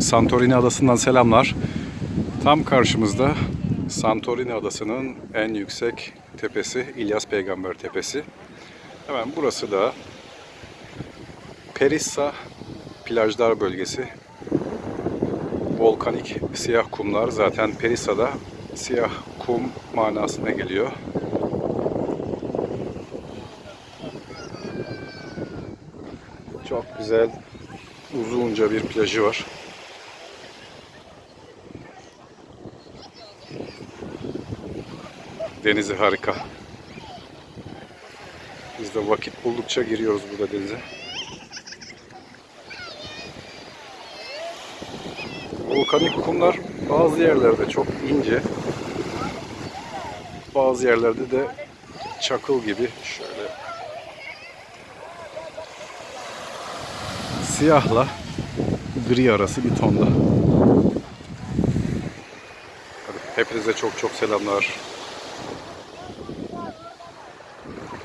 Santorini adasından selamlar. Tam karşımızda Santorini adasının en yüksek tepesi İlyas Peygamber Tepesi. Hemen burası da Perissa plajlar bölgesi. Volkanik siyah kumlar zaten Perissa'da siyah kum manasına geliyor. Çok güzel uzunca bir plajı var. Denizi harika. Biz de vakit buldukça giriyoruz burada denize. Volkanik kumlar bazı yerlerde çok ince. Bazı yerlerde de çakıl gibi şöyle siyahla gri arası bir tonda. Hepinize çok çok selamlar.